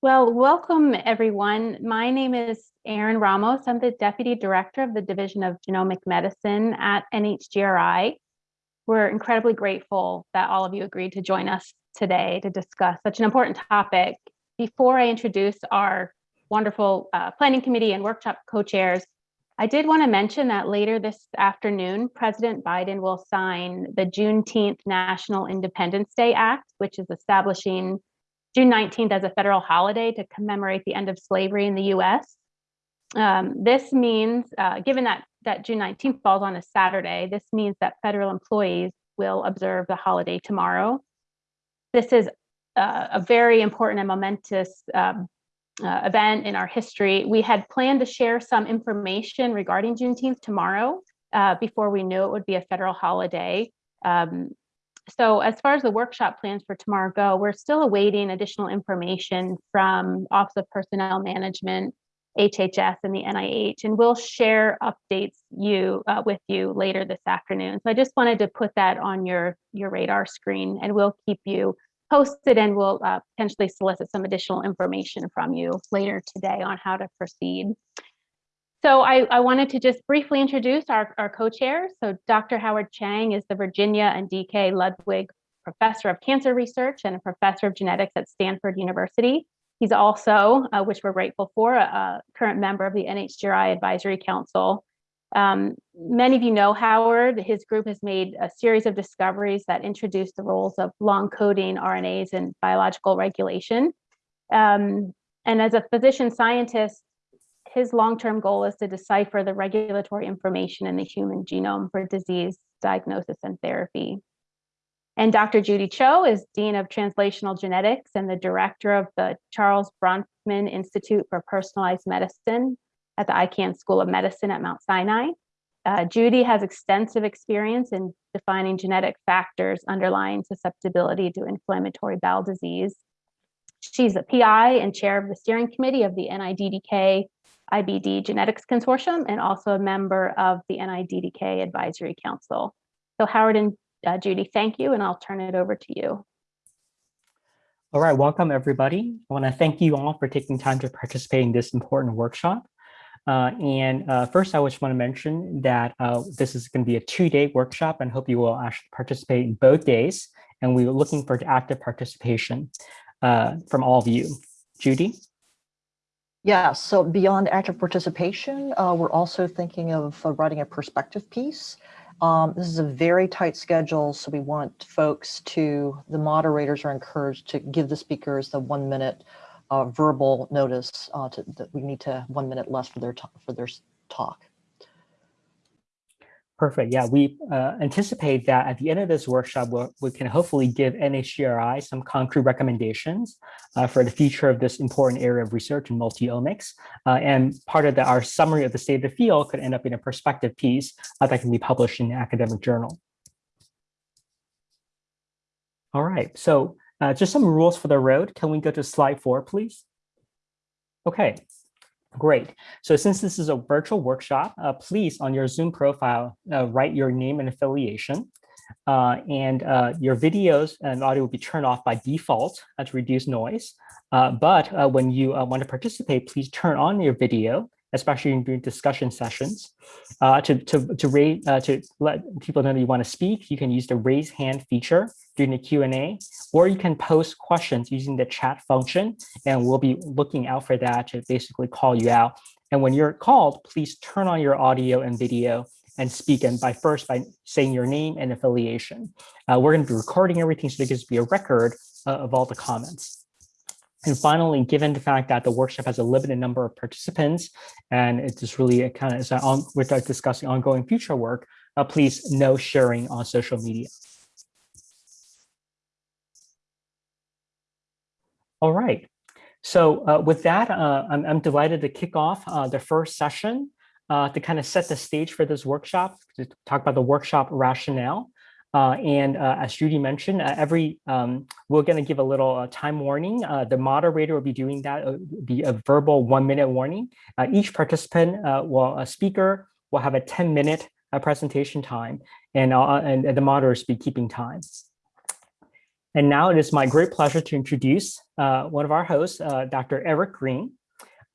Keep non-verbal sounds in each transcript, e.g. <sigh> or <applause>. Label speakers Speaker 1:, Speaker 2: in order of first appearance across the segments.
Speaker 1: Well, welcome everyone. My name is Erin Ramos. I'm the Deputy Director of the Division of Genomic Medicine at NHGRI. We're incredibly grateful that all of you agreed to join us today to discuss such an important topic. Before I introduce our wonderful uh, planning committee and workshop co-chairs, I did want to mention that later this afternoon, President Biden will sign the Juneteenth National Independence Day Act, which is establishing June 19th as a federal holiday to commemorate the end of slavery in the US. Um, this means, uh, given that, that June 19th falls on a Saturday, this means that federal employees will observe the holiday tomorrow. This is uh, a very important and momentous um, uh, event in our history. We had planned to share some information regarding Juneteenth tomorrow uh, before we knew it would be a federal holiday. Um, so as far as the workshop plans for tomorrow go, we're still awaiting additional information from Office of Personnel Management, HHS, and the NIH, and we'll share updates you uh, with you later this afternoon. So I just wanted to put that on your, your radar screen, and we'll keep you posted and we'll uh, potentially solicit some additional information from you later today on how to proceed. So I, I wanted to just briefly introduce our, our co-chairs. So Dr. Howard Chang is the Virginia and DK Ludwig Professor of Cancer Research and a Professor of Genetics at Stanford University. He's also, uh, which we're grateful for, a, a, current member of the NHGRI Advisory Council. Um, many of you know Howard. His group has made a series of discoveries that introduce the roles of long coding RNAs in biological regulation. Um, and as a physician scientist, his long-term goal is to decipher the regulatory information in the human genome for disease diagnosis and therapy. And Dr. Judy Cho is Dean of Translational Genetics and the director of the Charles Bronfman Institute for Personalized Medicine at the Icahn School of Medicine at Mount Sinai. Uh, Judy has extensive experience in defining genetic factors underlying susceptibility to inflammatory bowel disease. She's a PI and chair of the steering committee of the NIDDK IBD Genetics Consortium and also a member of the NIDDK Advisory Council. So Howard and uh, Judy, thank you, and I'll turn it over to you.
Speaker 2: All right, welcome everybody. I want to thank you all for taking time to participate in this important workshop. Uh, and uh, first, I just want to mention that uh, this is going to be a two-day workshop and hope you will actually participate in both days. And we're looking for active participation uh, from all of you. Judy?
Speaker 3: Yeah, so beyond active participation, uh, we're also thinking of uh, writing a perspective piece. Um, this is a very tight schedule, so we want folks to, the moderators are encouraged to give the speakers the one minute uh, verbal notice uh, to, that we need to one minute less for their, for their talk.
Speaker 2: Perfect. Yeah, we uh, anticipate that at the end of this workshop, we'll, we can hopefully give NHGRI some concrete recommendations uh, for the future of this important area of research in multi-omics. Uh, and part of the, our summary of the state of the field could end up in a perspective piece uh, that can be published in an academic journal. All right, so uh, just some rules for the road. Can we go to slide four, please? Okay, Great. So since this is a virtual workshop, uh, please on your Zoom profile, uh, write your name and affiliation. Uh, and uh, your videos and audio will be turned off by default uh, to reduce noise. Uh, but when you want to participate, please turn on your video especially during discussion sessions. Uh, to, to, to, raise, uh, to let people know that you want to speak, you can use the raise hand feature during the Q&A, or you can post questions using the chat function, and we'll be looking out for that to basically call you out. And when you're called, please turn on your audio and video and speak and by first by saying your name and affiliation. Uh, we're going to be recording everything so there gives be a record uh, of all the comments. And finally, given the fact that the workshop has a limited number of participants, and it's just really a kind of is on, we're discussing ongoing future work, uh, please no sharing on social media. All right. So uh, with that, uh, I'm, I'm, delighted to kick off uh, the first session uh, to kind of set the stage for this workshop, to talk about the workshop rationale. Uh, and uh, as Judy mentioned, uh, every um, we're going to give a little uh, time warning. Uh, the moderator will be doing that, uh, be a verbal one minute warning. each participant will, a speaker will have a 10 minute presentation time and, and, and the will be keeping time. And now it is my great pleasure to introduce uh, one of our hosts, uh, Dr. Eric Green.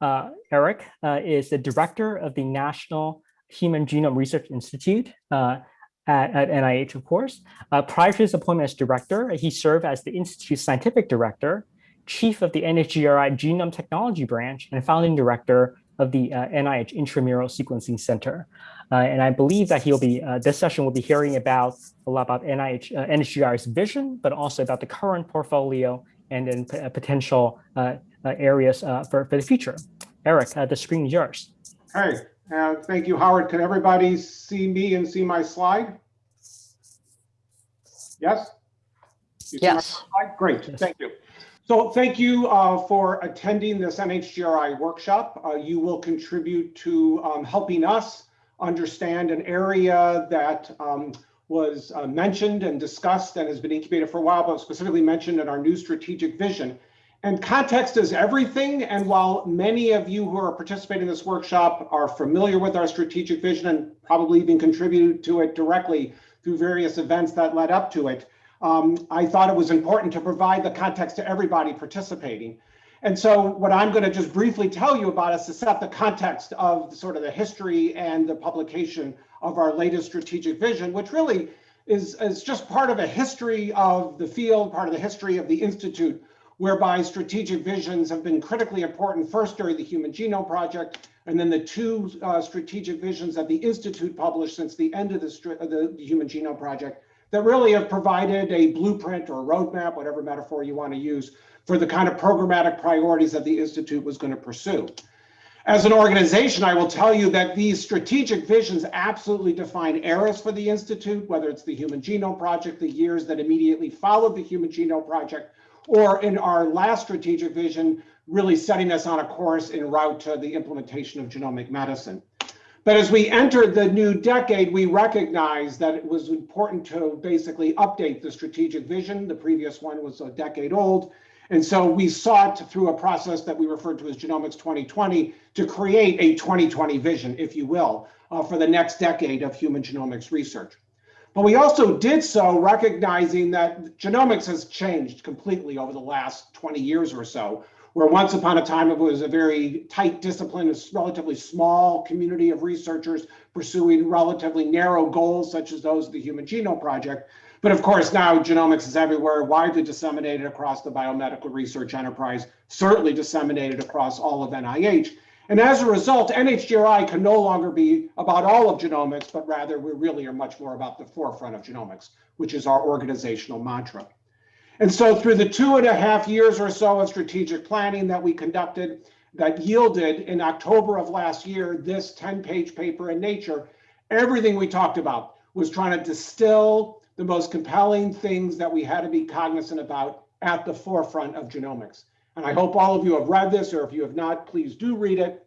Speaker 2: Uh, Eric uh, is the director of the National Human Genome Research Institute uh, at, at, NIH, of course. Uh, prior to his appointment as director, he served as the Institute's scientific director, chief of the NHGRI Genome Technology Branch, and founding director of the NIH Intramural Sequencing Center. Uh, and I believe that he'll be, uh, this session will be hearing about a lot about NIH, uh, NHGRI's vision, but also about the current portfolio and then potential areas for, for the future. Eric, the screen is yours.
Speaker 4: Hey, uh, thank you, Howard. Can everybody see me and see my slide? Yes? You
Speaker 3: Yes.
Speaker 4: slide? Great,
Speaker 2: Yes.
Speaker 4: thank you. So thank you uh, for attending this NHGRI workshop. Uh, you will contribute to um, helping us understand an area that um, was uh, mentioned and discussed and has been incubated for a while, but specifically mentioned in our new strategic vision. And context is everything. And while many of you who are participating in this workshop are familiar with our strategic vision and probably even contributed to it directly through various events that led up to it, um, I thought it was important to provide the context to everybody participating. And so what I'm going to just briefly tell you about is to set the context of sort of the history and the publication of our latest strategic vision, which really is, is just part of a history of the field, part of the history of the Institute, whereby strategic visions have been critically important first during the Human Genome Project, and then the two uh, strategic visions that the Institute published since the end of the, the, the Human Genome Project that really have provided a blueprint or a roadmap, whatever metaphor you want to use, for the kind of programmatic priorities that the Institute was going to pursue. As an organization, I will tell you that these strategic visions absolutely define eras for the Institute, whether it's the Human Genome Project, the years that immediately followed the Human Genome Project, or in our last strategic vision, really setting us on a course en route to the implementation of genomic medicine. But as we entered the new decade, we recognized that it was important to basically update the strategic vision. The previous one was a decade old. And so we sought through a process that we referred to as Genomics 2020 to create a 2020 vision, if you will, uh, for the next decade of human genomics research. But we also did so recognizing that genomics has changed completely over the last 20 years or so, where once upon a time it was a very tight discipline, a relatively small community of researchers pursuing relatively narrow goals, such as those of the Human Genome Project. But of course, now genomics is everywhere, widely disseminated across the biomedical research enterprise, certainly disseminated across all of NIH. And as a result, NHGRI can no longer be about all of genomics, but rather we really are much more about the forefront of genomics, which is our organizational mantra. And so through the two and a half years or so of strategic planning that we conducted that yielded in October of last year, this 10 page paper in Nature, everything we talked about was trying to distill the most compelling things that we had to be cognizant about at the forefront of genomics. And I hope all of you have read this, or if you have not, please do read it.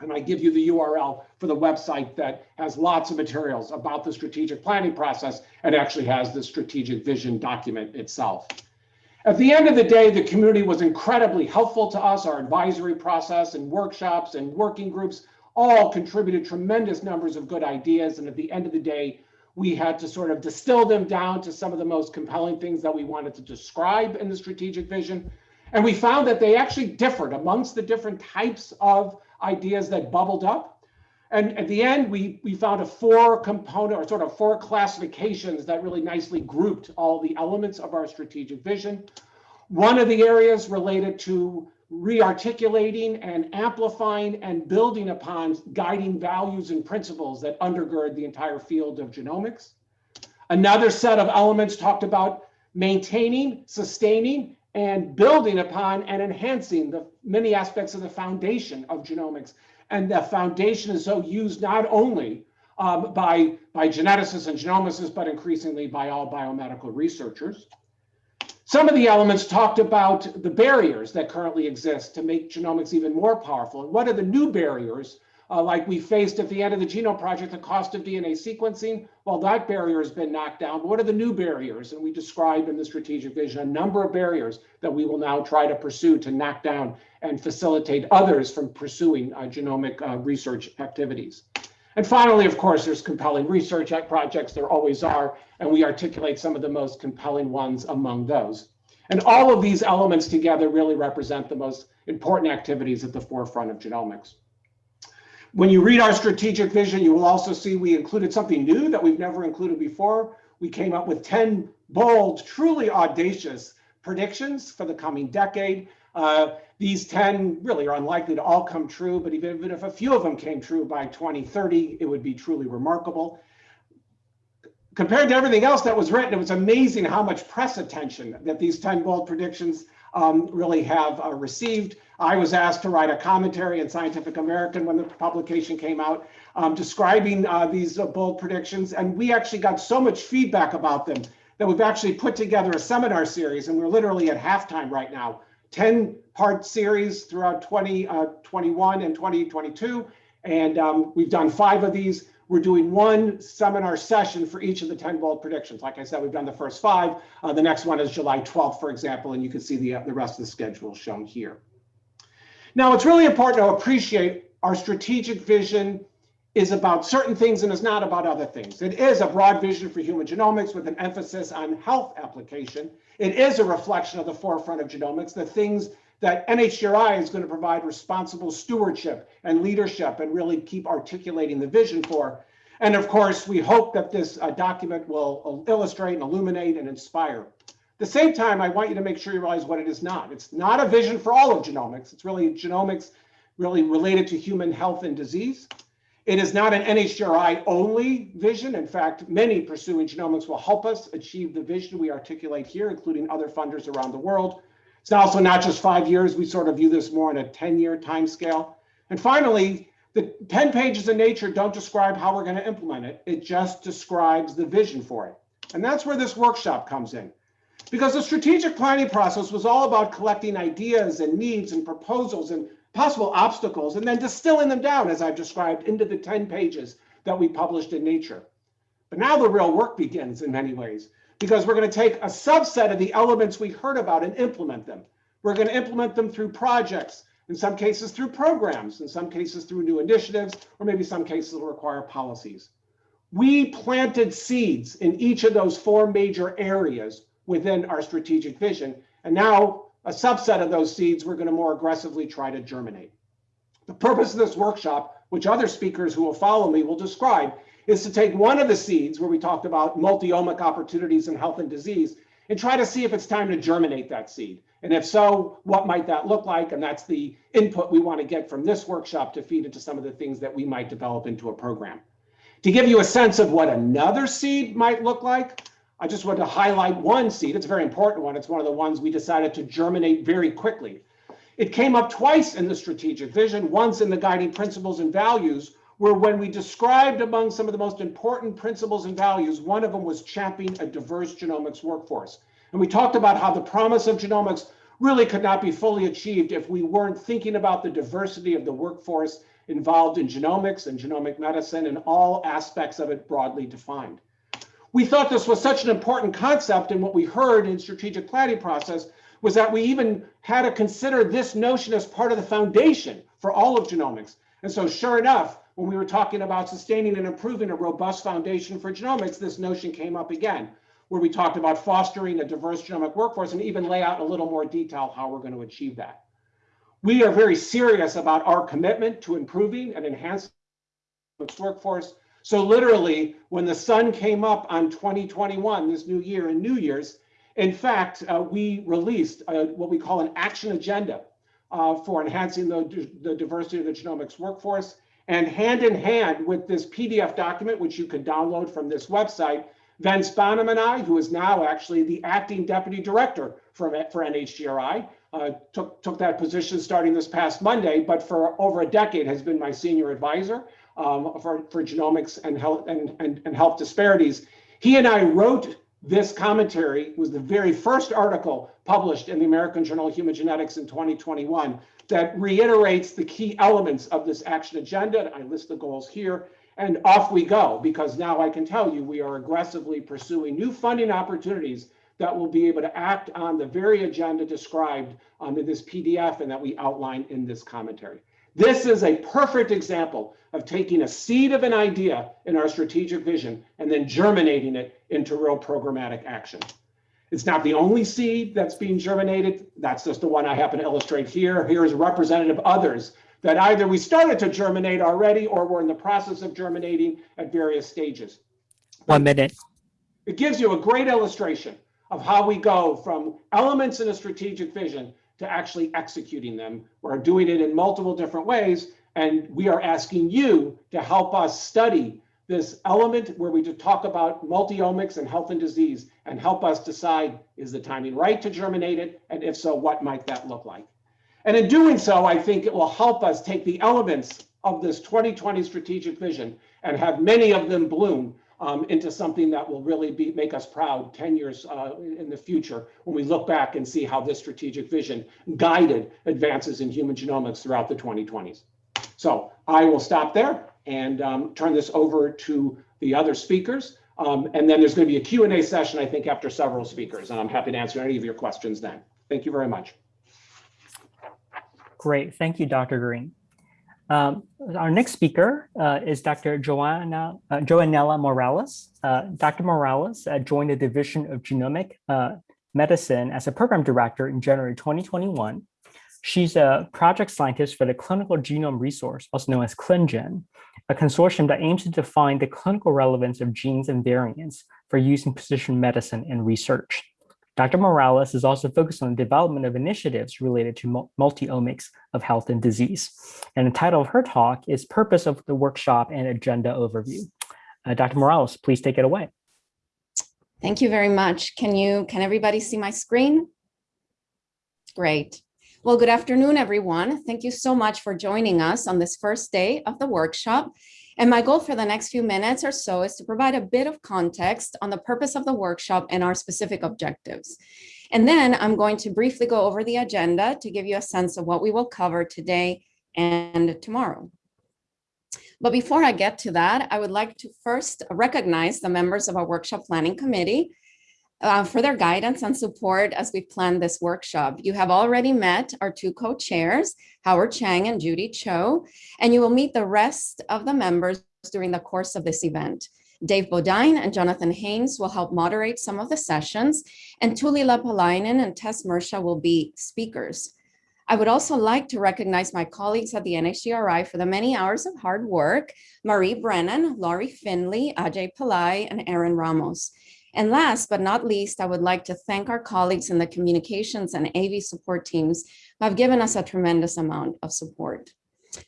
Speaker 4: And I give you the URL for the website that has lots of materials about the strategic planning process and actually has the strategic vision document itself. At the end of the day, the community was incredibly helpful to us. Our advisory process and workshops and working groups all contributed tremendous numbers of good ideas. And at the end of the day, we had to sort of distill them down to some of the most compelling things that we wanted to describe in the strategic vision. And we found that they actually differed amongst the different types of ideas that bubbled up. And at the end, we, we found a four component or sort of four classifications that really nicely grouped all the elements of our strategic vision. One of the areas related to rearticulating and amplifying and building upon guiding values and principles that undergird the entire field of genomics. Another set of elements talked about maintaining, sustaining, and building upon and enhancing the many aspects of the foundation of genomics. And the foundation is so used not only um, by, by geneticists and genomicists, but increasingly by all biomedical researchers. Some of the elements talked about the barriers that currently exist to make genomics even more powerful. And what are the new barriers, uh, like we faced at the end of the Genome Project, the cost of DNA sequencing? Well, that barrier has been knocked down. But what are the new barriers? And we describe in the strategic vision a number of barriers that we will now try to pursue to knock down and facilitate others from pursuing uh, genomic uh, research activities. And finally, of course, there's compelling research projects. There always are, and we articulate some of the most compelling ones among those. And all of these elements together really represent the most important activities at the forefront of genomics. When you read our strategic vision, you will also see we included something new that we've never included before. We came up with 10 bold, truly audacious predictions for the coming decade. Uh, these 10 really are unlikely to all come true, but even, even if a few of them came true by 2030, it would be truly remarkable. Compared to everything else that was written, it was amazing how much press attention that these 10 bold predictions um, really have uh, received. I was asked to write a commentary in Scientific American when the publication came out, um, describing uh, these uh, bold predictions. And we actually got so much feedback about them that we've actually put together a seminar series, and we're literally at halftime right now. 10 part series throughout 2021 uh, and 2022. And um, we've done five of these. We're doing one seminar session for each of the 10 bold predictions. Like I said, we've done the first five. Uh, the next one is July 12th, for example, and you can see the, the rest of the schedule shown here. Now, it's really important to appreciate our strategic vision is about certain things and is not about other things. It is a broad vision for human genomics with an emphasis on health application. It is a reflection of the forefront of genomics, the things that NHGRI is going to provide responsible stewardship and leadership and really keep articulating the vision for. And of course, we hope that this uh, document will illustrate and illuminate and inspire. At the same time, I want you to make sure you realize what it is not. It's not a vision for all of genomics. It's really genomics really related to human health and disease. It is not an NHGRI only vision. In fact, many pursuing genomics will help us achieve the vision we articulate here, including other funders around the world. It's also not just five years. We sort of view this more in a 10 year time scale. And finally, the 10 pages in Nature don't describe how we're going to implement it. It just describes the vision for it. And that's where this workshop comes in. Because the strategic planning process was all about collecting ideas and needs and proposals and possible obstacles and then distilling them down, as I've described, into the 10 pages that we published in Nature. But now the real work begins in many ways because we're going to take a subset of the elements we heard about and implement them. We're going to implement them through projects, in some cases through programs, in some cases through new initiatives, or maybe some cases will require policies. We planted seeds in each of those four major areas within our strategic vision. And now a subset of those seeds we're going to more aggressively try to germinate. The purpose of this workshop, which other speakers who will follow me will describe, is to take one of the seeds where we talked about multi-omic opportunities in health and disease and try to see if it's time to germinate that seed. And if so, what might that look like? And that's the input we want to get from this workshop to feed into some of the things that we might develop into a program. To give you a sense of what another seed might look like, I just want to highlight one seed. It's a very important one. It's one of the ones we decided to germinate very quickly. It came up twice in the strategic vision, once in the guiding principles and values, where when we described among some of the most important principles and values, one of them was championing a diverse genomics workforce. And we talked about how the promise of genomics really could not be fully achieved if we weren't thinking about the diversity of the workforce involved in genomics and genomic medicine and all aspects of it broadly defined. We thought this was such an important concept and what we heard in strategic planning process was that we even had to consider this notion as part of the foundation for all of genomics. And so sure enough, when we were talking about sustaining and improving a robust foundation for genomics, this notion came up again, where we talked about fostering a diverse genomic workforce and even lay out in a little more detail how we're going to achieve that. We are very serious about our commitment to improving and enhancing the workforce. So literally, when the sun came up on 2021, this new year and New Year's, in fact, uh, we released uh, what we call an action agenda uh, for enhancing the, the diversity of the genomics workforce. And hand in hand with this PDF document, which you can download from this website, Vince Bonham and I, who is now actually the acting deputy director for, for NHGRI, uh, took, took that position starting this past Monday, but for over a decade has been my senior advisor um, for, for genomics and health and, and, and health disparities. He and I wrote this commentary was the very first article published in the American Journal of Human Genetics in 2021 that reiterates the key elements of this action agenda. I list the goals here and off we go because now I can tell you we are aggressively pursuing new funding opportunities that will be able to act on the very agenda described um, in this PDF and that we outline in this commentary. This is a perfect example of taking a seed of an idea in our strategic vision and then germinating it into real programmatic action. It's not the only seed that's being germinated. That's just the one I happen to illustrate here. Here is representative others that either we started to germinate already or we're in the process of germinating at various stages.
Speaker 2: One minute.
Speaker 4: It gives you a great illustration of how we go from elements in a strategic vision to actually executing them. We're doing it in multiple different ways, and we are asking you to help us study this element where we talk about multiomics and health and disease and help us decide is the timing right to germinate it? And if so, what might that look like? And in doing so, I think it will help us take the elements of this 2020 strategic vision and have many of them bloom um, into something that will really be make us proud 10 years uh, in the future when we look back and see how this strategic vision guided advances in human genomics throughout the 2020s. So I will stop there and um, turn this over to the other speakers. Um, and then there's going to be a Q&A session, I think, after several speakers. And I'm happy to answer any of your questions then. Thank you very much.
Speaker 2: Great. Thank you, Dr. Green. Um, our next speaker uh, is Dr. Joanna, uh, Joannella Morales. Uh, Dr. Morales uh, joined the Division of Genomic uh, Medicine as a program director in January 2021. She's a project scientist for the Clinical Genome Resource, also known as ClinGen, a consortium that aims to define the clinical relevance of genes and variants for use in precision medicine and research. Dr. Morales is also focused on the development of initiatives related to multi-omics of health and disease. And the title of her talk is Purpose of the Workshop and Agenda Overview. Uh, Dr. Morales, please take it away.
Speaker 5: Thank you very much. Can you, can everybody see my screen? Great. Well, good afternoon, everyone. Thank you so much for joining us on this first day of the workshop. And my goal for the next few minutes or so is to provide a bit of context on the purpose of the workshop and our specific objectives. And then I'm going to briefly go over the agenda to give you a sense of what we will cover today and tomorrow. But before I get to that, I would like to first recognize the members of our workshop planning committee uh, for their guidance and support as we plan this workshop. You have already met our two co-chairs, Howard Chang and Judy Cho, and you will meet the rest of the members during the course of this event. Dave Bodine and Jonathan Haines will help moderate some of the sessions, and Tuuli Lappalainen and Tess Mersha will be speakers. I would also like to recognize my colleagues at the NHGRI for the many hours of hard work, Marie Brennan, Laurie Finley, Ajay Pillai, and Erin Ramos. And last but not least, I would like to thank our colleagues in the communications and AV support teams who have given us a tremendous amount of support.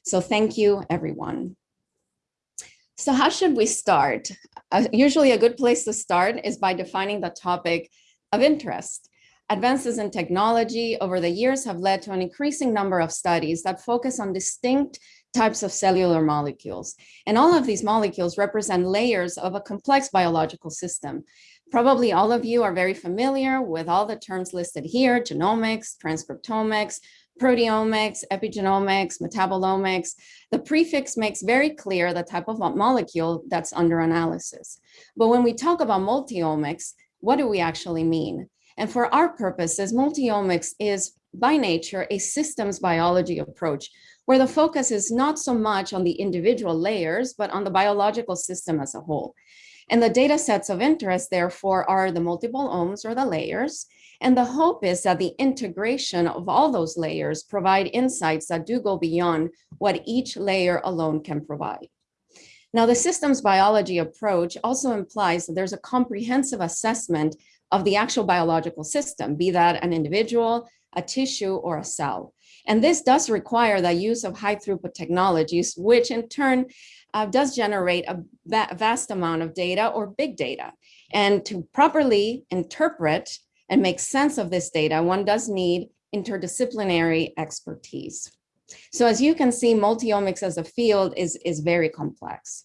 Speaker 5: So thank you, everyone. So how should we start? Uh, usually a good place to start is by defining the topic of interest. Advances in technology over the years have led to an increasing number of studies that focus on distinct types of cellular molecules. And all of these molecules represent layers of a complex biological system. Probably all of you are very familiar with all the terms listed here, genomics, transcriptomics, proteomics, epigenomics, metabolomics. The prefix makes very clear the type of molecule that's under analysis. But when we talk about multiomics, what do we actually mean? And for our purposes, multiomics is by nature a systems biology approach where the focus is not so much on the individual layers, but on the biological system as a whole. And the data sets of interest, therefore, are the multiple omes or the layers. And the hope is that the integration of all those layers provide insights that do go beyond what each layer alone can provide. Now, the systems biology approach also implies that there's a comprehensive assessment of the actual biological system, be that an individual, a tissue, or a cell. And this does require the use of high throughput technologies, which in turn uh, does generate a va vast amount of data or big data. And to properly interpret and make sense of this data, one does need interdisciplinary expertise. So as you can see, multiomics as a field is, is very complex.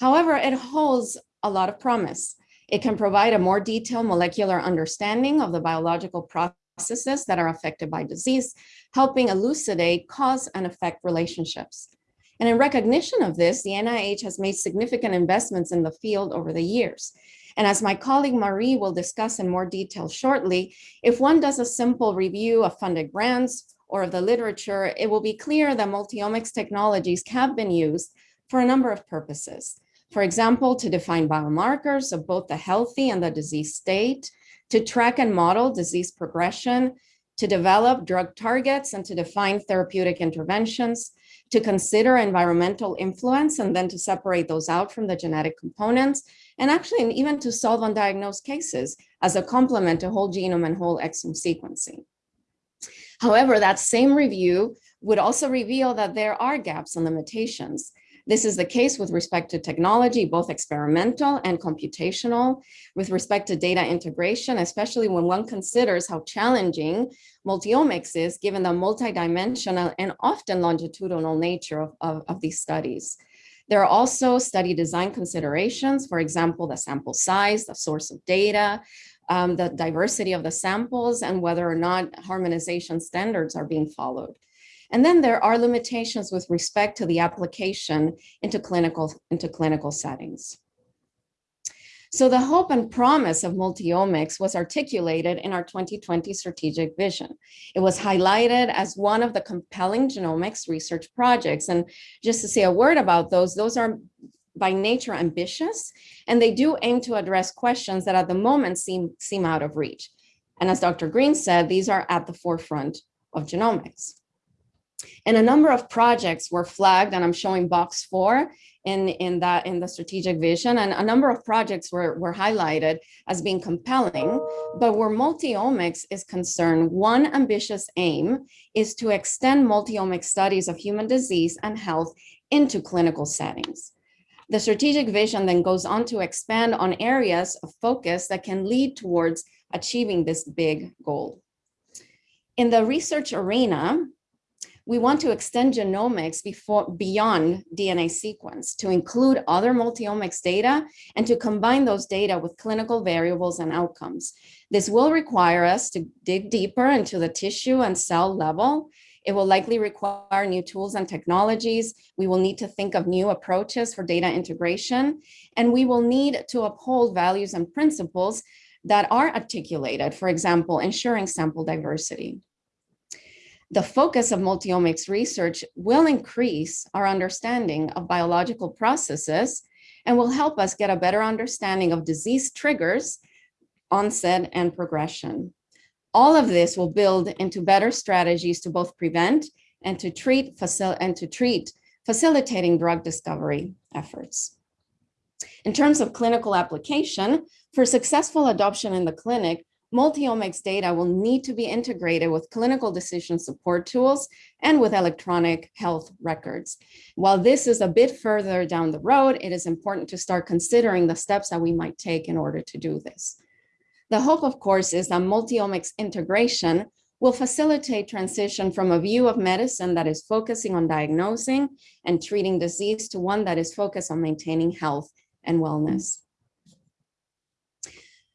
Speaker 5: However, it holds a lot of promise. It can provide a more detailed molecular understanding of the biological processes that are affected by disease, helping elucidate cause and effect relationships. And in recognition of this, the NIH has made significant investments in the field over the years. And as my colleague Marie will discuss in more detail shortly, if one does a simple review of funded grants or of the literature, it will be clear that multiomics technologies have been used for a number of purposes. For example, to define biomarkers of both the healthy and the disease state, to track and model disease progression, to develop drug targets and to define therapeutic interventions, to consider environmental influence and then to separate those out from the genetic components, and actually even to solve undiagnosed cases as a complement to whole genome and whole exome sequencing. However, that same review would also reveal that there are gaps and limitations. This is the case with respect to technology, both experimental and computational, with respect to data integration, especially when one considers how challenging multiomics is given the multidimensional and often longitudinal nature of, of, of these studies. There are also study design considerations, for example, the sample size, the source of data, um, the diversity of the samples, and whether or not harmonization standards are being followed. And then there are limitations with respect to the application into clinical, into clinical settings. So the hope and promise of multiomics was articulated in our 2020 strategic vision. It was highlighted as one of the compelling genomics research projects. And just to say a word about those, those are by nature ambitious, and they do aim to address questions that at the moment seem, seem out of reach. And as Dr. Green said, these are at the forefront of genomics. And a number of projects were flagged, and I'm showing box four in, in that in the strategic vision. And a number of projects were, were highlighted as being compelling, but where multiomics is concerned, one ambitious aim is to extend multiomic studies of human disease and health into clinical settings. The strategic vision then goes on to expand on areas of focus that can lead towards achieving this big goal. In the research arena, we want to extend genomics before, beyond DNA sequence to include other multiomics data and to combine those data with clinical variables and outcomes. This will require us to dig deeper into the tissue and cell level. It will likely require new tools and technologies. We will need to think of new approaches for data integration, and we will need to uphold values and principles that are articulated, for example, ensuring sample diversity the focus of multiomics research will increase our understanding of biological processes and will help us get a better understanding of disease triggers, onset, and progression. All of this will build into better strategies to both prevent and to treat, and to treat facilitating drug discovery efforts. In terms of clinical application, for successful adoption in the clinic, multiomics data will need to be integrated with clinical decision support tools and with electronic health records. While this is a bit further down the road, it is important to start considering the steps that we might take in order to do this. The hope, of course, is that multiomics integration will facilitate transition from a view of medicine that is focusing on diagnosing and treating disease to one that is focused on maintaining health and wellness.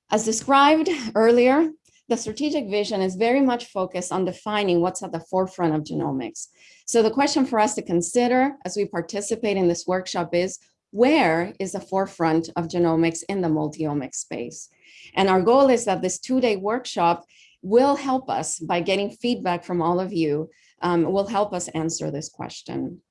Speaker 5: As described earlier, the strategic vision is very much focused on defining what's at the forefront of genomics. So the question for us to consider as we participate in this workshop is, where is the forefront of genomics in the multi-omics space? And our goal is that this two-day workshop will help us by getting feedback from all of you, um, will help us answer this question.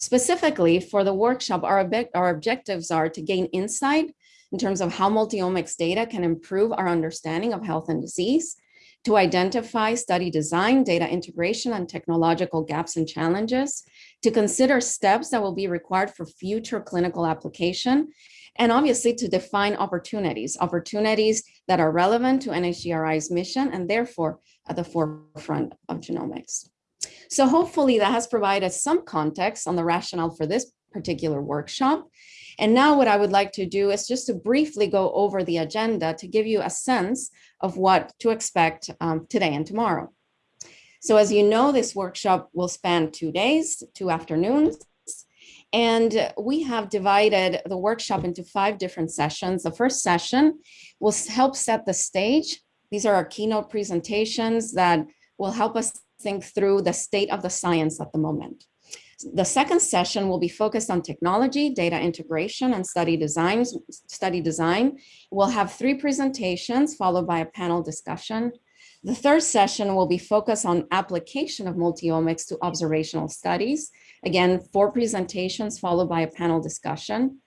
Speaker 5: Specifically for the workshop, our, our objectives are to gain insight in terms of how multiomics data can improve our understanding of health and disease, to identify study design, data integration, and technological gaps and challenges, to consider steps that will be required for future clinical application, and obviously to define opportunities, opportunities that are relevant to NHGRI's mission and therefore at the forefront of genomics. So hopefully that has provided some context on the rationale for this particular workshop. And now what I would like to do is just to briefly go over the agenda to give you a sense of what to expect um, today and tomorrow. So as you know, this workshop will span two days, two afternoons. And we have divided the workshop into five different sessions. The first session will help set the stage. These are our keynote presentations that will help us think through the state of the science at the moment. The second session will be focused on technology, data integration, and study designs. Study design. We'll have three presentations followed by a panel discussion. The third session will be focused on application of multiomics to observational studies. Again, four presentations followed by a panel discussion.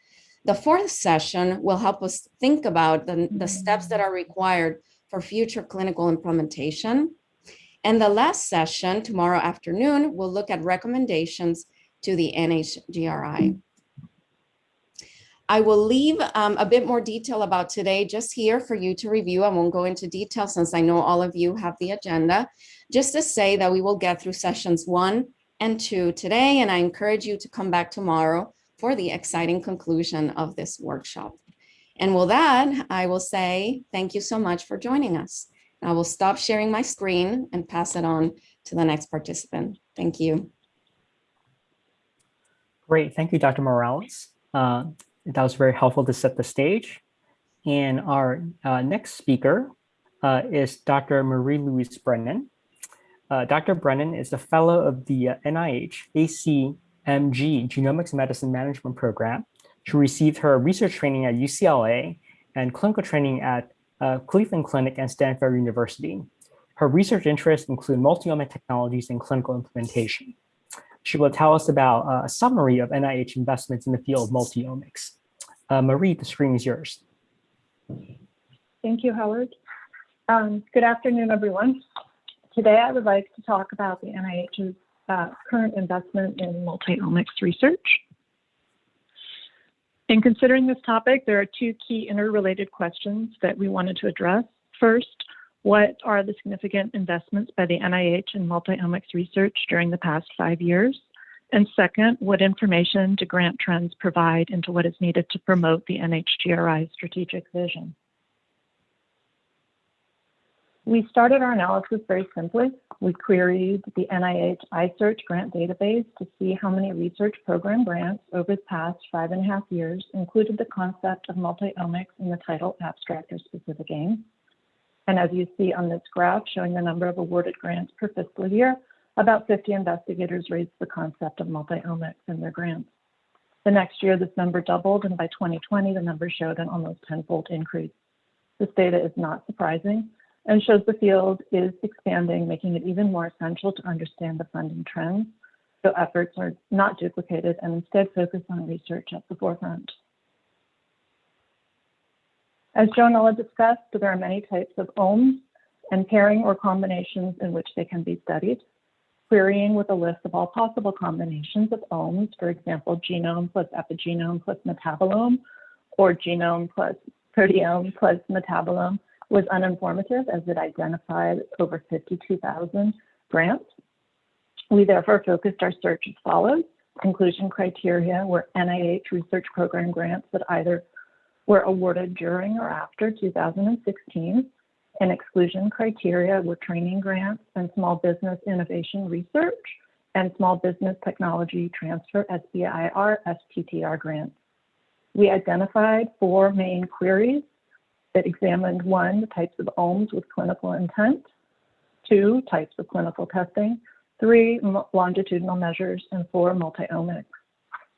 Speaker 5: The fourth session will help us think about the, the steps that are required for future clinical implementation. And the last session tomorrow afternoon, we'll look at recommendations to the NHGRI. I will leave um, a bit more detail about today just here for you to review. I won't go into detail since I know all of you have the agenda. Just to say that we will get through sessions one and two today, and I encourage you to come back tomorrow for the exciting conclusion of this workshop. And with that, I will say thank you so much for joining us. I will stop sharing my screen and pass it on to the next participant. Thank you.
Speaker 2: Great. Thank you, Dr. Morales. Uh, that was very helpful to set the stage. And our uh, next speaker uh, is Dr. Marie-Louise Brennan. Uh, Dr. Brennan is a fellow of the uh, NIH ACMG Genomics Medicine Management Program. She received her research training at UCLA and clinical training at uh, Cleveland Clinic and Stanford University. Her research interests include multi-omic technologies and clinical implementation. She will tell us about uh, a summary of NIH investments in the field of multi-omics. Uh, Marie, the screen is yours.
Speaker 6: Thank you, Howard. Um, good afternoon, everyone. Today, I would like to talk about the NIH's uh, current investment in multi-omics research. In considering this topic, there are two key interrelated questions that we wanted to address. First, what are the significant investments by the NIH in multi-omics research during the past five years? And second, what information do grant trends provide into what is needed to promote the NHGRI strategic vision? We started our analysis very simply. We queried the NIH iSearch grant database to see how many research program grants over the past five and a half years included the concept of multi-omics in the title, abstract, or specific aim. And as you see on this graph showing the number of awarded grants per fiscal year, about 50 investigators raised the concept of multi-omics in their grants. The next year, this number doubled, and by 2020, the number showed an almost tenfold increase. This data is not surprising and shows the field is expanding, making it even more essential to understand the funding trends, so efforts are not duplicated and instead focus on research at the forefront. As Joannella discussed, there are many types of omes and pairing or combinations in which they can be studied. Querying with a list of all possible combinations of omes, for example, genome plus epigenome plus metabolome, or genome plus proteome plus metabolome, was uninformative as it identified over 52,000 grants. We therefore focused our search as follows. Inclusion criteria were NIH research program grants that either were awarded during or after 2016. And exclusion criteria were training grants and small business innovation research and small business technology transfer SBIR STTR grants. We identified four main queries that examined one, the types of omes with clinical intent, two, types of clinical testing, three, longitudinal measures, and four, multi-omics.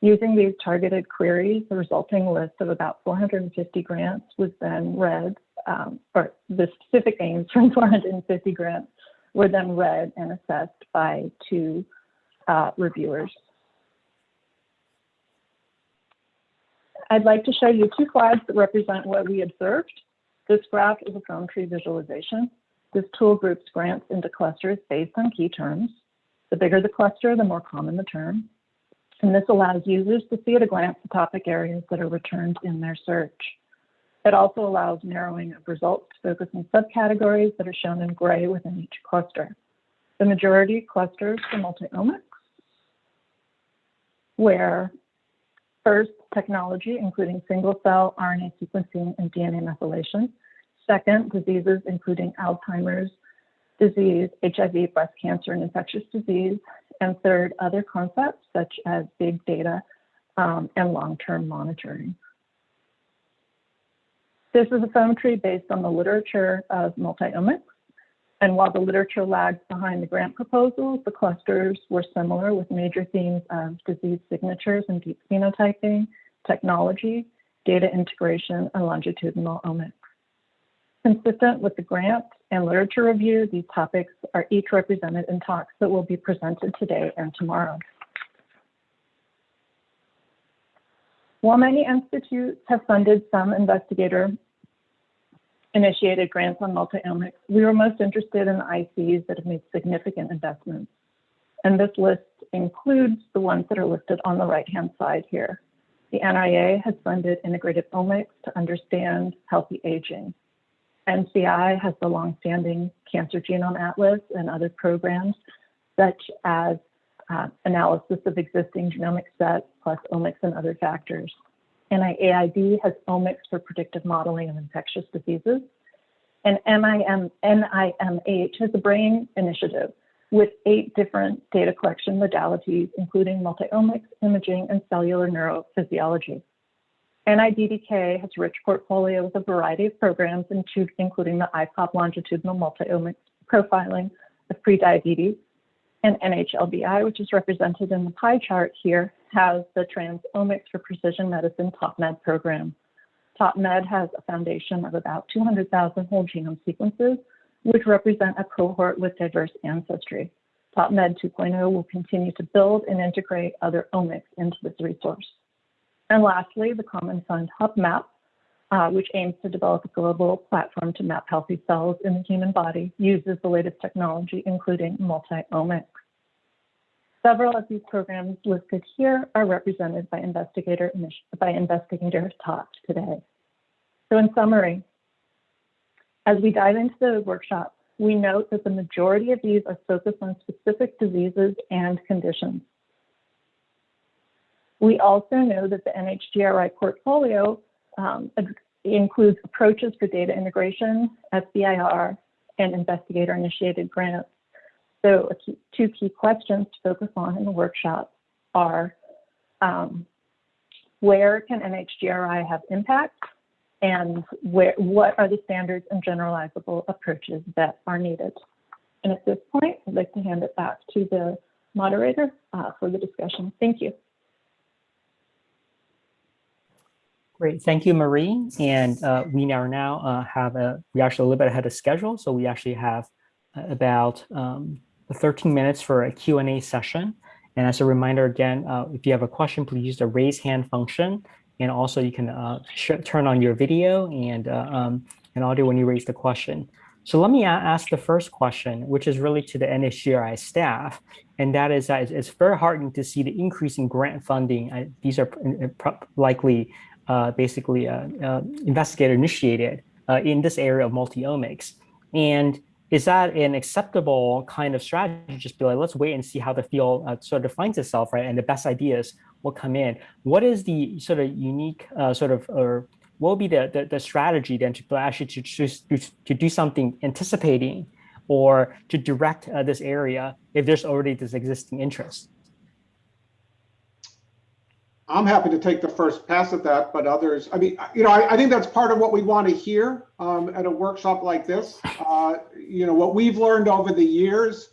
Speaker 6: Using these targeted queries, the resulting list of about 450 grants was then read, um, or the specific aims from <laughs> 450 grants were then read and assessed by two uh, reviewers. I'd like to show you two slides that represent what we observed. This graph is a FoamTree visualization. This tool groups grants into clusters based on key terms. The bigger the cluster, the more common the term. And this allows users to see at a glance the topic areas that are returned in their search. It also allows narrowing of results to focus on subcategories that are shown in gray within each cluster. The majority clusters for multi-omics, where First, technology, including single-cell RNA sequencing and DNA methylation. Second, diseases, including Alzheimer's disease, HIV, breast cancer, and infectious disease. And third, other concepts such as big data um, and long-term monitoring. This is a FoamTree based on the literature of multi-omics. And while the literature lags behind the grant proposals, the clusters were similar with major themes of disease signatures and deep phenotyping, technology, data integration, and longitudinal omics. Consistent with the grant and literature review, these topics are each represented in talks that will be presented today and tomorrow. While many institutes have funded some investigator initiated grants on multiomics, we were most interested in ICs that have made significant investments. And this list includes the ones that are listed on the right-hand side here. The NIA has funded integrative omics to understand healthy aging. NCI has the longstanding Cancer Genome Atlas and other programs, such as uh, analysis of existing genomic sets plus omics and other factors. NIAID has omics for predictive modeling of infectious diseases. And NIM, NIMH has a brain initiative with eight different data collection modalities, including multiomics, imaging, and cellular neurophysiology. NIDDK has a rich portfolio with a variety of programs, including the IPOP longitudinal multiomics profiling of prediabetes, and NHLBI, which is represented in the pie chart here, has the Transomics for Precision Medicine TOPMed program. TOPMed has a foundation of about 200,000 whole genome sequences, which represent a cohort with diverse ancestry. TOPMed 2.0 will continue to build and integrate other omics into this resource. And lastly, the Common Fund HuBMAP, uh, which aims to develop a global platform to map healthy cells in the human body, uses the latest technology, including multi-omics. Several of these programs listed here are represented by investigator by investigators taught today. So in summary, as we dive into the workshop, we note that the majority of these are focused on specific diseases and conditions. We also know that the NHGRI portfolio um, includes approaches for data integration, SBIR, and investigator-initiated grants. So key, two key questions to focus on in the workshop are um, where can NHGRI have impact and where, what are the standards and generalizable approaches that are needed. And at this point, I'd like to hand it back to the moderator uh, for the discussion. Thank you.
Speaker 2: Great, thank you, Marie. And uh, we are now uh, have a, we actually a little bit ahead of schedule. So we actually have uh, about um, 13 minutes for a Q&A session. And as a reminder, again, uh, if you have a question, please use the raise hand function. And also you can uh, turn on your video and, uh, um, and audio when you raise the question. So let me ask the first question, which is really to the NHGRI staff. And that is that it's very heartening to see the increase in grant funding. these are likely uh, basically uh, uh, investigator initiated in this area of multi-omics. And is that an acceptable kind of strategy? Just be like, let's wait and see how the field uh, sort of finds itself, right? And the best ideas will come in. What is the sort of unique uh, sort of, or what will be the, the, the strategy then to actually to, to, to do something anticipating or to direct uh, this area if there's already this existing interest?
Speaker 4: I'm happy to take the first pass at that, but others, I mean, you know, I, I think that's part of what we want to hear um, at a workshop like this. Uh, you know, what we've learned over the years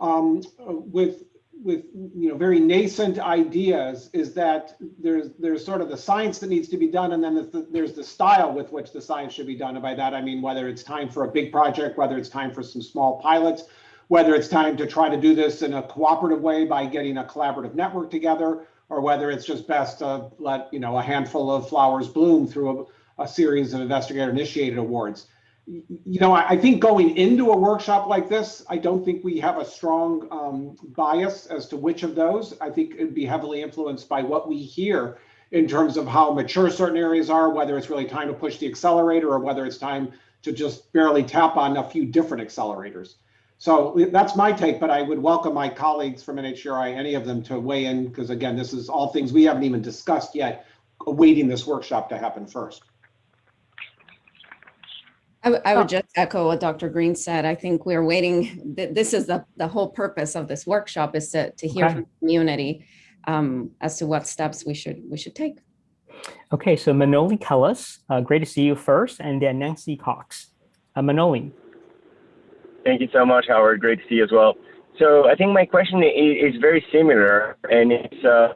Speaker 4: um, with with you know very nascent ideas is that there's there's sort of the science that needs to be done and then the, there's the style with which the science should be done and by that i mean whether it's time for a big project whether it's time for some small pilots whether it's time to try to do this in a cooperative way by getting a collaborative network together or whether it's just best to let you know a handful of flowers bloom through a, a series of investigator initiated awards. You know, I, I, think going into a workshop like this, I don't think we have a strong um, bias as to which of those. I think it'd be heavily influenced by what we hear in terms of how mature certain areas are, whether it's really time to push the accelerator or whether it's time to just barely tap on a few different accelerators. So that's my take, but I would welcome my colleagues from NHGRI, any of them to weigh in, because again, this is all things we haven't even discussed yet, awaiting this workshop to happen first.
Speaker 5: I, I would just echo what Dr. Green said. I think we're waiting. This is the, the whole purpose of this workshop is to, to hear okay. from the community um, as to what steps we should we should take.
Speaker 2: Okay, so Manoli Kellis, uh, great to see you first, and then Nancy Cox. Uh, Manoli.
Speaker 7: Thank you so much, Howard. Great to see you as well. So I think my question is, is very similar, and it's uh,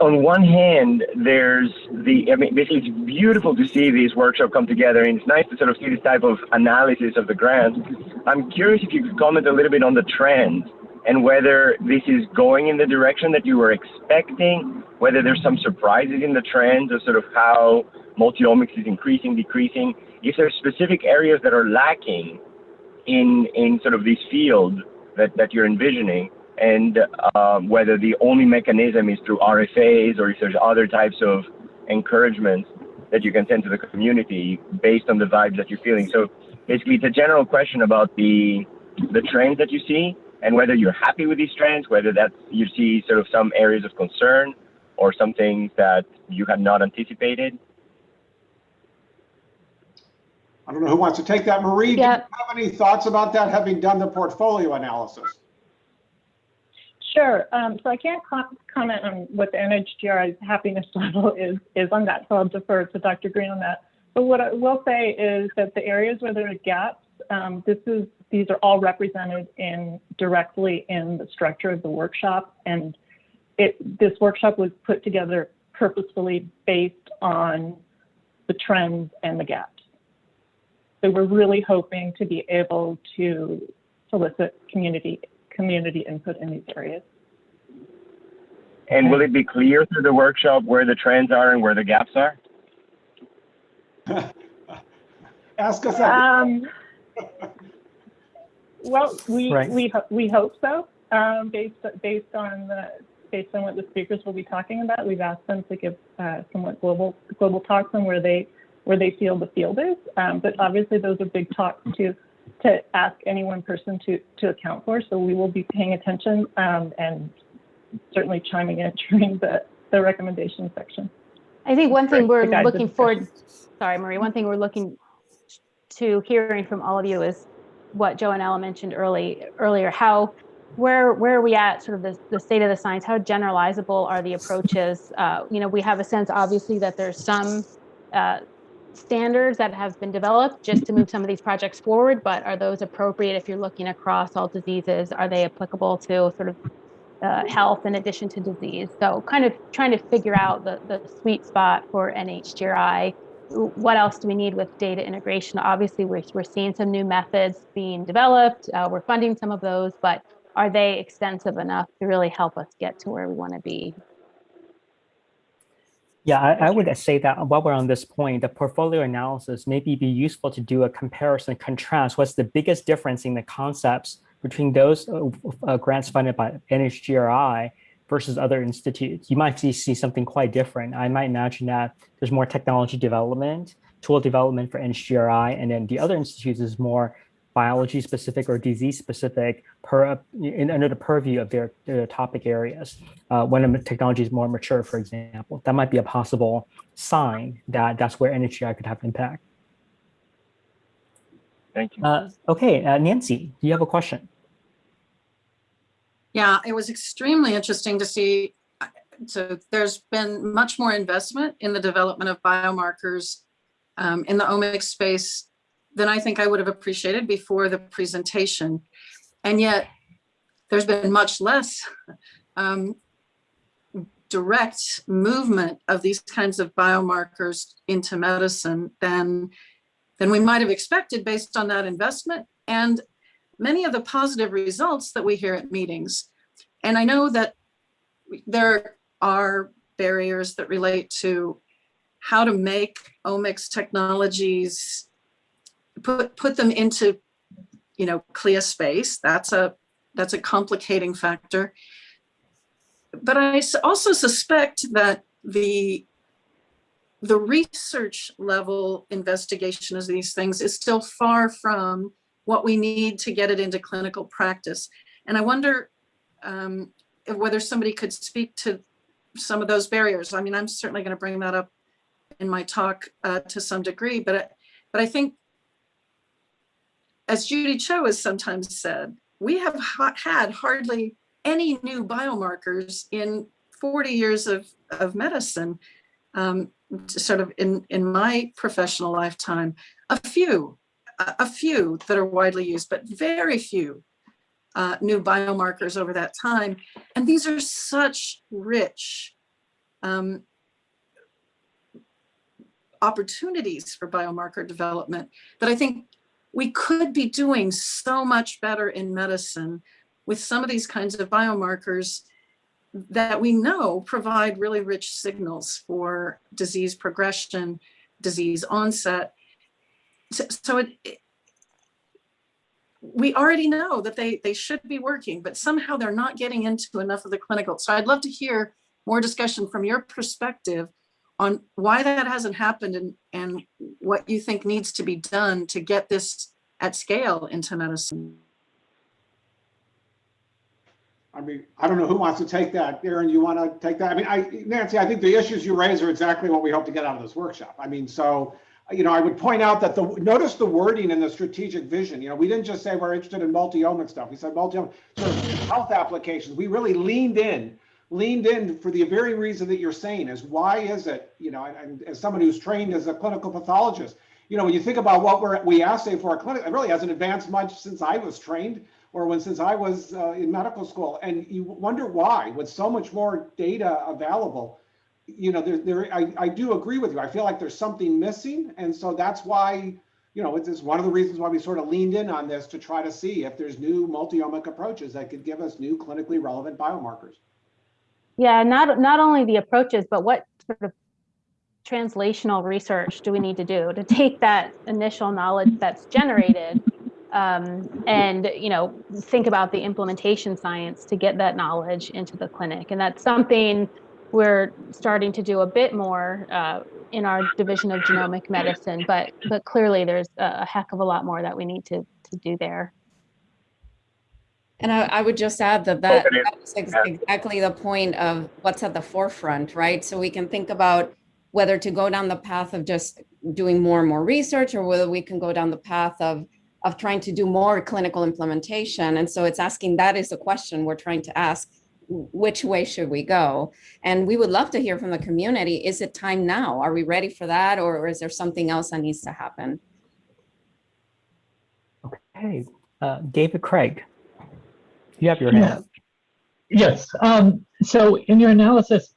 Speaker 7: on one hand, there's the, I mean, basically it's beautiful to see these workshops come together, and it's nice to sort of see this type of analysis of the grants. I'm curious if you could comment a little bit on the trend and whether this is going in the direction that you were expecting, whether there's some surprises in the trends of sort of how multiomics is increasing, decreasing, if there's specific areas that are lacking in, in sort of this field that, that you're envisioning, and um, whether the only mechanism is through RFAs or if there's other types of encouragements that you can send to the community based on the vibes that you're feeling. So basically, it's a general question about the the trends that you see and whether you're happy with these trends, whether that you see sort of some areas of concern or some things that you had not anticipated.
Speaker 4: I don't know who wants to take that. Marie, do you have any thoughts about that, having done the portfolio analysis?
Speaker 6: Sure. Um, so I can't com- comment on what the NHGRI's happiness <laughs> level is, is on that, so I'll defer to Dr. Green on that. But what I will say is that the areas where there are gaps, um, this is, these are all represented in directly in the structure of the workshop. And it, this workshop was put together purposefully based on the trends and the gaps. So we're really hoping to be able to solicit community community input in these areas.
Speaker 7: And will it be clear through the workshop where the trends are and where the gaps are? <laughs>
Speaker 4: Ask us that.
Speaker 6: Um, well, we
Speaker 2: Right.
Speaker 6: we ho- we hope so. Um, based based on the based on what the speakers will be talking about, we've asked them to give uh, somewhat global global talks on where they where they feel the field is. Um, but obviously, those are big talks to to ask any one person to to account for. So we will be paying attention um, and certainly chiming in <laughs> during the the recommendation section.
Speaker 1: I think one thing we're
Speaker 6: to guide the
Speaker 1: looking forward, sorry, Marie, one thing we're looking to hearing from all of you is what Joannella mentioned early, earlier, how, where, where are we at sort of the, the state of the science? How generalizable are the approaches? Uh, you know, we have a sense obviously that there's some uh, standards that have been developed just to move some of these projects forward, but are those appropriate if you're looking across all diseases? Are they applicable to sort of uh, health in addition to disease. So kind of trying to figure out the, the sweet spot for NHGRI. What else do we need with data integration? Obviously, we're, we're seeing some new methods being developed. Uh, we're funding some of those, but are they extensive enough to really help us get to where we want to be?
Speaker 2: Yeah, I, I would say that while we're on this point, the portfolio analysis maybe be useful to do a comparison, contrast. What's the biggest difference in the concepts between those uh, uh, grants funded by NHGRI versus other institutes? You might see, see something quite different. I might imagine that there's more technology development, tool development for NHGRI, and then the other institutes is more biology specific or disease specific per in, under the purview of their, their topic areas. Uh, when the technology is more mature, for example, that might be a possible sign that that's where NHGRI could have impact.
Speaker 7: Thank you.
Speaker 2: Uh, okay, uh, Nancy, do you have a question?
Speaker 8: Yeah, it was extremely interesting to see. uh, So there's been much more investment in the development of biomarkers um, in the omics space than I think I would have appreciated before the presentation. And yet there's been much less um, direct movement of these kinds of biomarkers into medicine than, than we might have expected based on that investment and many of the positive results that we hear at meetings. And I know that there are barriers that relate to how to make omics technologies, put, put them into, you know, CLIA space. That's a, that's a complicating factor. But i also suspect that the the research level investigation of these things is still far from what we need to get it into clinical practice. And I wonder um, whether somebody could speak to some of those barriers. I mean, I'm certainly going to bring that up in my talk uh, to some degree, but, but I think, as Judy Cho has sometimes said, we have ha- had hardly any new biomarkers in 40 years of, of medicine, um, sort of in, in my professional lifetime, a few, a few that are widely used, but very few uh, new biomarkers over that time. And these are such rich um, opportunities for biomarker development that I think we could be doing so much better in medicine with some of these kinds of biomarkers that we know provide really rich signals for disease progression, disease onset. So, so it, it- we already know that they, they should be working, but somehow they're not getting into enough of the clinical. So I'd love to hear more discussion from your perspective on why that hasn't happened and, and what you think needs to be done to get this at scale into medicine.
Speaker 4: I mean, I don't know who wants to take that. Erin, you want to take that? I mean, I, Nancy, I think the issues you raise are exactly what we hope to get out of this workshop. I mean, so, you know, I would point out that the, notice the wording in the strategic vision. You know, we didn't just say we're interested in multi-omic stuff. We said multi-omic sort of health applications. We really leaned in, leaned in for the very reason that you're saying is why is it, you know, and, and as someone who's trained as a clinical pathologist, you know, when you think about what we're, we assay for a clinic, it really hasn't advanced much since I was trained or when since I was uh, in medical school. And you wonder why, with so much more data available, you know, there, there, I, I do agree with you. I feel like there's something missing. And so that's why, you know, it's, it's one of the reasons why we sort of leaned in on this to try to see if there's new multi-omic approaches that could give us new clinically relevant biomarkers.
Speaker 1: Yeah, not, not only the approaches, but what sort of translational research do we need to do to take that initial knowledge that's generated um, and, you know, think about the implementation science to get that knowledge into the clinic. And that's something we're starting to do a bit more uh, in our division of genomic medicine, but, but clearly there's a heck of a lot more that we need to, to do there.
Speaker 5: And I, I would just add that that, that's ex- exactly the point of what's at the forefront, right? So we can think about whether to go down the path of just doing more and more research or whether we can go down the path of of trying to do more clinical implementation. And so it's asking that is the question we're trying to ask, which way should we go? And we would love to hear from the community. Is it time now? Are we ready for that? Or, or is there something else that needs to happen?
Speaker 2: Okay, uh, David Craig, you have your hand.
Speaker 9: Yes. Um, so in your analysis,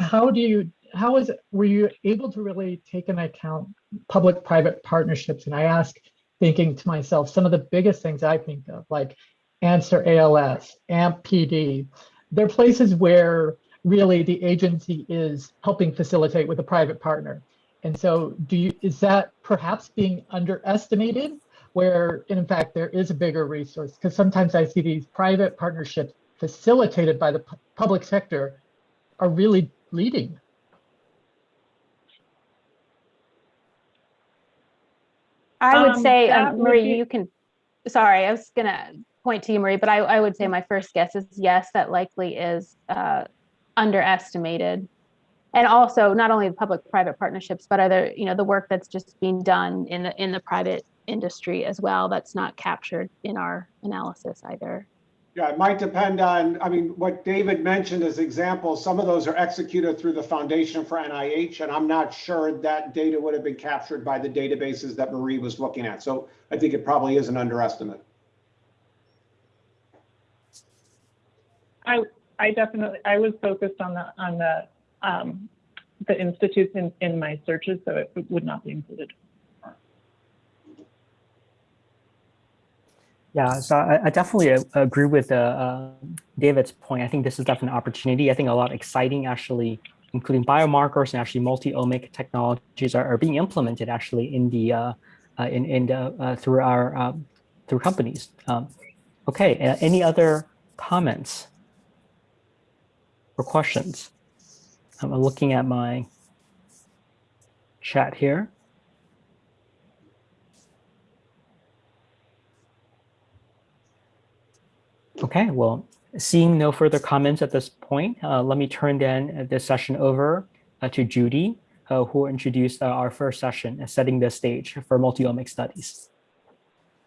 Speaker 9: how do you, how is, it were you able to really take into account public-private partnerships? And I ask, thinking to myself, some of the biggest things I think of, like Answer ALS, AMP PD, they're places where really the agency is helping facilitate with a private partner. And so do you, is that perhaps being underestimated where in fact there is a bigger resource? Because sometimes I see these private partnerships facilitated by the pu- public sector are really leading.
Speaker 1: I would
Speaker 6: Um,
Speaker 1: say,
Speaker 6: that
Speaker 1: um,
Speaker 6: would
Speaker 1: Marie,
Speaker 6: be-
Speaker 1: you can, sorry, I was gonna point to you, Marie, but I, I would say my first guess is yes, that likely is uh, underestimated. And also not only the public-private partnerships, but other, you know, the work that's just being done in the, in the private industry as well, that's not captured in our analysis either.
Speaker 4: Yeah, it might depend on, I mean, what David mentioned as examples, some of those are executed through the Foundation for NIH, and I'm not sure that data would have been captured by the databases that Marie was looking at. So I think it probably is an underestimate.
Speaker 6: I, I definitely, I was focused on the, on the, um, the institutes in, in my searches, so it would not be included.
Speaker 2: Yeah, so I, I definitely uh, agree with uh, uh, David's point. I think this is definitely an opportunity. I think a lot exciting, actually, including biomarkers and actually multi-omic technologies are, are being implemented actually in the uh, uh, in in the, uh, through our um, through companies. Um, okay, uh, any other comments or questions? I'm looking at my chat here. Okay, well, seeing no further comments at this point, uh, let me turn then this session over uh, to Judy, uh, who will introduce uh, our first session, uh, setting the stage for multi-omic studies.